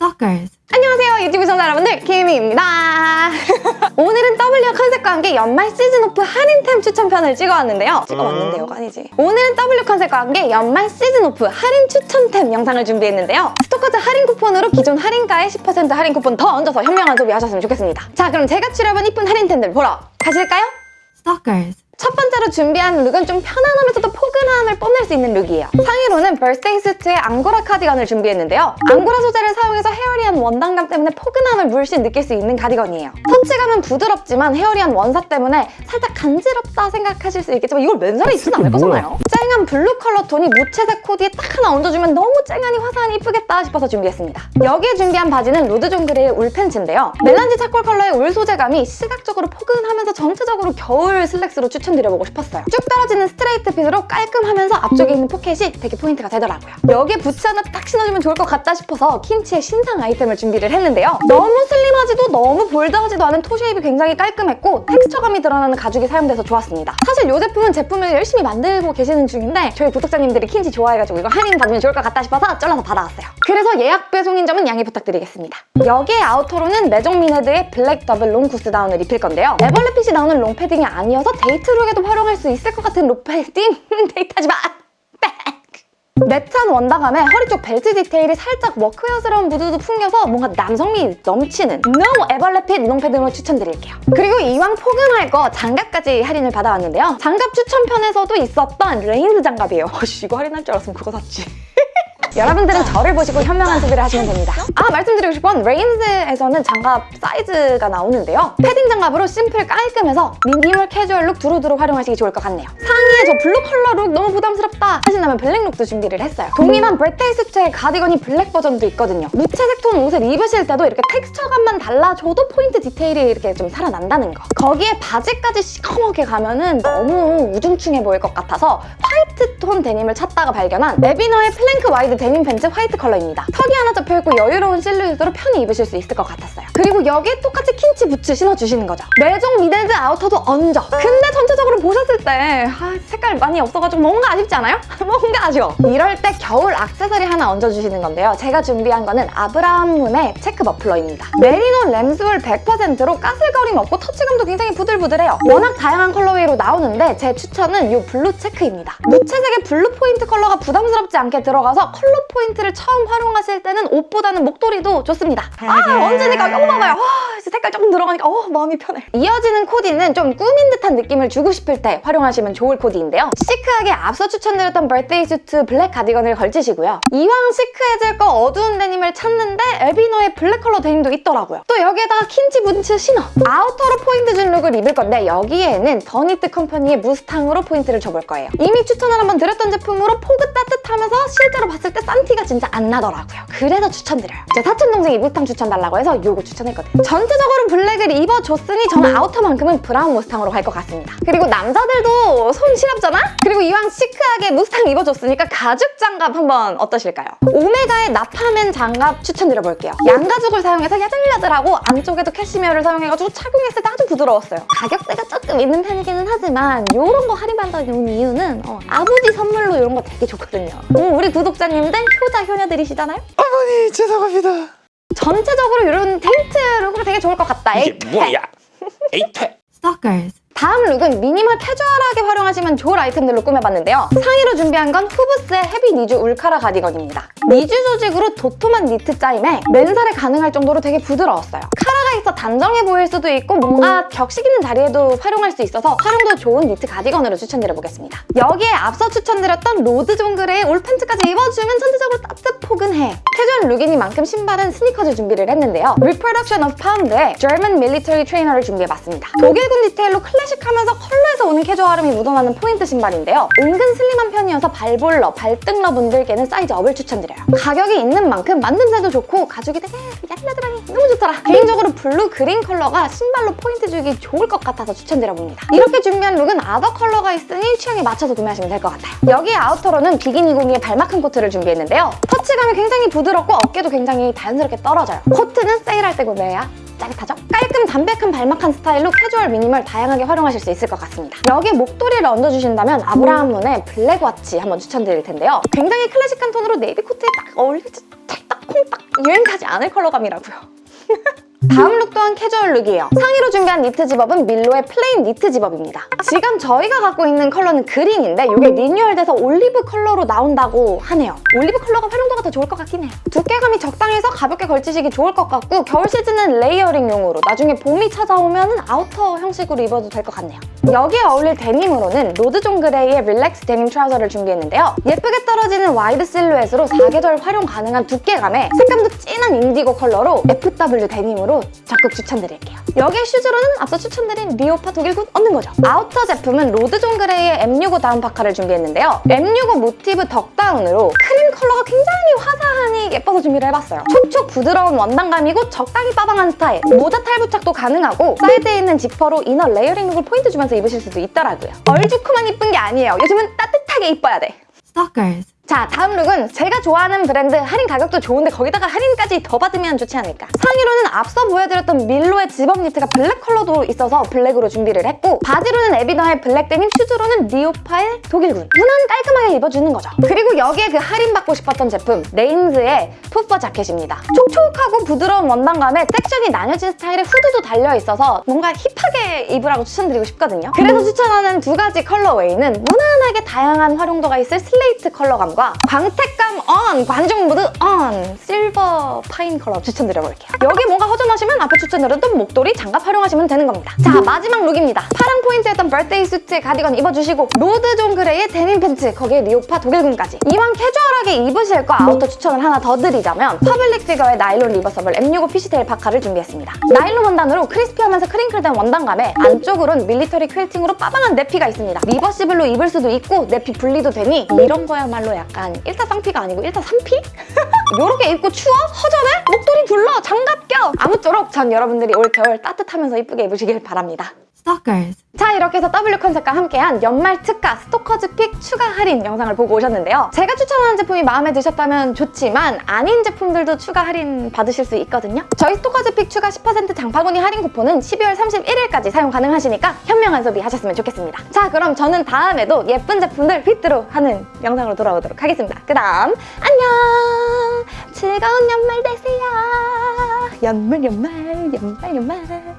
Stalkers. 안녕하세요 유튜브 시청자 여러분들 김희입니다 오늘은 W 컨셉과 함께 연말 시즌 오프 할인템 추천편을 찍어왔는데요 찍어왔는데요가 아니지 오늘은 W 컨셉과 함께 연말 시즌 오프 할인 추천템 영상을 준비했는데요 스토커즈 할인 쿠폰으로 기존 할인가에 10% 할인 쿠폰 더 얹어서 현명한 소비하셨으면 좋겠습니다 자 그럼 제가 추려온 이쁜 할인템들 보러 가실까요? Stalkers. 첫 번째로 준비한 룩은 좀 편안하면서도 포근함을 뽐낼 수 있는 룩이에요. 상의로는 Birthday Suit의 앙고라 카디건을 준비했는데요. 앙고라 소재를 사용해서 hairy한 원단감 때문에 포근함을 물씬 느낄 수 있는 카디건이에요. 터치감은 부드럽지만 hairy한 원사 때문에 살짝 간지럽다 생각하실 수 있겠지만 이걸 맨살에 입진 않을 거잖아요. 쨍한 블루 컬러 톤이 무채색 코디에 딱 하나 얹어주면 너무 쨍하니 화사하니 이쁘겠다 싶어서 준비했습니다. 여기에 준비한 바지는 Lord John Grey의 울 팬츠인데요. melange charcoal 컬러의 울 소재감이 시각적으로 포근하면서 전체적으로 겨울 슬랙스로 추천 드려보고 싶었어요. 쭉 떨어지는 straight fit으로 깔끔하면서 앞쪽에 있는 포켓이 되게 포인트가 되더라고요. 여기에 부츠 하나 딱 신어주면 좋을 것 같다 싶어서 킨치의 신상 아이템을 준비를 했는데요. 너무 슬림하지도 너무 bold하지도 않은 toe shape이 굉장히 깔끔했고 텍스처감이 드러나는 가죽이 사용돼서 좋았습니다. 사실 이 제품은 제품을 열심히 만들고 계시는 중인데 저희 구독자님들이 킨치 좋아해가지고 이거 할인 받으면 좋을 것 같다 싶어서 졸라서 받아왔어요. 그래서 예약 배송인 점은 양해 부탁드리겠습니다. 여기에 아우터로는 Maison Mined의 블랙 더블 롱 구스다운을 입힐 건데요. 애벌레fit이 나오는 롱 패딩이 아니어서 데이트룩 에도 활용할 수 있을 것 같은 마! 빽! 매트한 원단감에 허리 쪽 벨트 디테일이 살짝 workwear스러운 무드도 풍겨서 뭔가 남성미 넘치는 no 애벌레fit 롱패딩으로 추천드릴게요. 그리고 이왕 포근할 거 장갑까지 할인을 받아왔는데요. 장갑 추천편에서도 있었던 Rains 장갑이에요. 어씨 이거 할인할 줄 알았으면 그거 샀지. 여러분들은 저를 보시고 현명한 소비를 하시면 됩니다. 아 말씀드리고 싶은 건 Rains에서는 장갑 사이즈가 나오는데요. 패딩 장갑으로 심플 깔끔해서 미니멀 캐주얼 룩 두루두루 활용하시기 좋을 것 같네요. 상의에 저 블루 컬러 룩 너무 부담스럽다 하신다면 블랙 룩도 준비를 했어요. 동일한 Birthday Suit의 가디건이 블랙 버전도 있거든요. 무채색 톤 옷을 입으실 때도 이렇게 텍스처감만 달라줘도 포인트 디테일이 이렇게 좀 살아난다는 거. 거기에 바지까지 시커멓게 가면은 너무 우중충해 보일 것 같아서 화이트 톤 데님을 찾다가 발견한 에비너의 플랭크 와이드 데님 팬츠 화이트 컬러입니다. 턱이 하나 잡혀있고 여유로운 실루엣으로 편히 입으실 수 있을 것 같았어요. 그리고 여기에 똑같이 킨치 부츠 신어주시는 거죠. Maison Mined 아우터도 얹어. 근데 전체적으로 보셨을 때 아, 색깔 많이 없어가지고 뭔가 아쉽지 않아요? 뭔가 아쉬워. 이럴 때 겨울 악세사리 하나 얹어주시는 건데요. 제가 준비한 거는 아브라함 문의 체크 머플러입니다. 메리노 램스울 100%로 까슬거림 없고 터치감도 굉장히 부들부들해요. 워낙 다양한 colorway로 나오는데 제 추천은 이 블루 체크입니다. 무채색의 블루 포인트 컬러가 부담스럽지 않게 들어가서 컬러 포인트를 처음 활용하실 때는 옷보다는 목도리도 좋습니다. 아 얹으니까 이거 봐봐요. 와, 색깔 조금 들어가니까 어, 마음이 편해. 이어지는 코디는 좀 꾸민 듯한 느낌을 주고 싶을 때 활용하시면 좋을 코디인데요. 시크하게 앞서 추천드렸던 birthday 수트 블랙 가디건을 걸치시고요. 이왕 시크해질 거 어두운 데님을 찾는데 에비노의 블랙 컬러 데님도 있더라고요. 또 여기에다가 킨치 부츠 신어. 아우터로 포인트 준 룩을 입을 건데 여기에는 더니트 컴퍼니의 무스탕으로 포인트를 줘볼 거예요. 이미 추천을 한번 드렸던 제품으로 포근 따뜻하면서 실제로 봤을 때싼 티가 진짜 안 나더라고요. 그래서 추천드려요. 제 사촌 동생이 무스탕 추천 달라고 해서 이거 추천했거든요. 전체적으로 블랙을 입어줬으니 저는 아우터만큼은 브라운 무스탕으로 갈 것 같습니다. 그리고 남자들도 손 시렵잖아? 그리고 이왕 시크하게 무스탕 입어줬으니까 가죽 장갑 한번 어떠실까요? 오메가의 나파맨 장갑 추천드려볼게요. 양가죽을 사용해서 야들야들하고 안쪽에도 캐시미어를 사용해가지고 착용했을 때 아주 부드러웠어요. 가격대가 조금 있는 편이기는 하지만 이런 거 할인받는 이유는 어, 아버지 선물로 이런 거 되게 좋거든요. 어, 우리 구독자님 들 효자 효녀들이시잖아요? 어머니 죄송합니다. 전체적으로 이런 댄디 룩으로 되게 좋을 것 같다. 이게 에이, 뭐야? 에이퇴. Stalkers. 다음 룩은 미니멀 캐주얼하게 활용하시면 좋을 아이템들로 꾸며봤는데요. 상의로 준비한 건 후브스의 헤비 니즈 울카라 가디건입니다. 니즈 조직으로 도톰한 니트 짜임에 맨살에 가능할 정도로 되게 부드러웠어요. 카라 가 있어 단정해 보일 수도 있고 뭔가 격식 있는 자리에도 활용할 수 있어서 활용도 좋은 니트 가디건으로 추천드려보겠습니다. 여기에 앞서 추천드렸던 로드 존 그레이의 울 팬츠까지 입어주면 전체적으로 따뜻 포근해. 캐주얼 룩이니만큼 신발은 스니커즈 준비를 했는데요. Reproduction of Found의 German Military Trainer를 준비해봤습니다. 독일군 디테일로 클래식하면서 컬러에서 오는 캐주얼함이 묻어나는 포인트 신발인데요. 은근 슬림한 편이어서 발볼러, 발등러 분들께는 사이즈 업을 추천드려요. 가격이 있는 만큼 만듦새도 좋고 가죽이 되게 너무 좋더라. 개인적으로 블루, 그린 컬러가 신발로 포인트 주기 좋을 것 같아서 추천드려봅니다. 이렇게 준비한 룩은 other 컬러가 있으니 취향에 맞춰서 구매하시면 될 것 같아요. 여기에 아우터로는 비기니공의 발막한 코트를 준비했는데요. 터치감이 굉장히 부드럽고 어깨도 굉장히 자연스럽게 떨어져요. 코트는 세일할 때 구매해야 짜릿하죠? 깔끔 담백한 발막한 스타일로 캐주얼 미니멀 다양하게 활용하실 수 있을 것 같습니다. 여기에 목도리를 얹어주신다면 아브라함 문의 Black Watch 한번 추천드릴 텐데요. 굉장히 클래식한 톤으로 네이비 코트에 딱 어울리지 찰떡 콩딱 유행하지 않을 컬러감이라고요. 다음 룩 또한 캐주얼 룩이에요. 상의로 준비한 니트 집업은 밀로의 plain 니트 집업입니다. 지금 저희가 갖고 있는 컬러는 그린인데 이게 리뉴얼돼서 올리브 컬러로 나온다고 하네요. 올리브 컬러가 활용도가 더 좋을 것 같긴 해요. 두께감이 적당해서 가볍게 걸치시기 좋을 것 같고 겨울 시즌은 layering용으로 나중에 봄이 찾아오면 아우터 형식으로 입어도 될 것 같네요. 여기에 어울릴 데님으로는 로드존 그레이의 relax 데님 trouser를 준비했는데요. 예쁘게 떨어지는 wide 실루엣으로 사계절 활용 가능한 두께감에 색감도 진한 인디고 컬러로 FW 데님으로 적극 추천드릴게요. 여기에 슈즈로는 앞서 추천드린 리오파 독일군 얹는 거죠. 아우터 제품은 로드존 그레이의 M65 다운 파카를 준비했는데요. M65 모티브 덕다운으로 크림 컬러가 굉장히 화사하니 예뻐서 준비를 해봤어요. 촉촉 부드러운 원단감이고 적당히 빠방한 스타일. 모자 탈부착도 가능하고 사이드에 있는 지퍼로 inner layering 룩을 포인트 주면서 입으실 수도 있더라고요. 얼죽코만 이쁜 게 아니에요. 요즘은 따뜻하게 이뻐야 돼. Stalkers. 자 다음 룩은 제가 좋아하는 브랜드 할인 가격도 좋은데 거기다가 할인까지 더 받으면 좋지 않을까? 상의로는 앞서 보여드렸던 밀로의 집업 니트가 블랙 컬러도 있어서 블랙으로 준비를 했고 바지로는 에비너의 블랙 데님 슈즈로는 리오파의 독일군. 무난 깔끔하게 입어주는 거죠. 그리고 여기에 그 할인 받고 싶었던 제품 레인즈의 puffer 자켓입니다. 촉촉하고 부드러운 원단감에 섹션이 나뉘어진 스타일의 후드도 달려있어서 뭔가 힙하게 입으라고 추천드리고 싶거든요. 그래서 추천하는 두 가지 컬러웨이는 무난하게 다양한 활용도가 있을 슬레이트 컬러감 과 광택감 on, 관종 무드 on, Silver Pine 컬러 추천드려볼게요. 여기 뭔가 허전하시면 앞에 추천드렸던 목도리, 장갑 활용하시면 되는 겁니다. 자, 마지막 룩입니다. 파랑 포인트였던 birthday 수트의 가디건 입어주시고 로드 존 그레이의 데님 팬츠, 거기에 리오파 독일군까지 이왕 캐주얼하게 입으실 거 아우터 추천을 하나 더 드리자면 퍼블릭 피겨의 나일론 reversible M65 fishtail 파카를 준비했습니다. 나일론 원단으로 crispy하면서 crinkle된 원단감에 안쪽으로는 밀리터리 퀼팅으로 빠방한 내피가 있습니다. reversible로 입을 수도 있고 내피 분리도 되니 이런 거야말로 약간 1타 쌍피가 아니고 1타 3피? 요렇게 입고 추워? 허전해? 껴! 아무쪼록 전 여러분들이 올 겨울 따뜻하면서 이쁘게 입으시길 바랍니다. Stalkers. 자 이렇게 해서 W 컨셉과 함께한 연말 특가 스토커즈 pick 추가 할인 영상을 보고 오셨는데요. 제가 추천하는 제품이 마음에 드셨다면 좋지만 아닌 제품들도 추가 할인 받으실 수 있거든요. 저희 스토커즈 pick 추가 10% 장바구니 할인 쿠폰은 12월 31일까지 사용 가능하시니까 현명한 소비 하셨으면 좋겠습니다. 자 그럼 저는 다음에도 예쁜 제품들 휘뚜루 하는 영상으로 돌아오도록 하겠습니다. 그 다음 안녕! 즐거운 연말 되세요! 연말 연말 연말 연말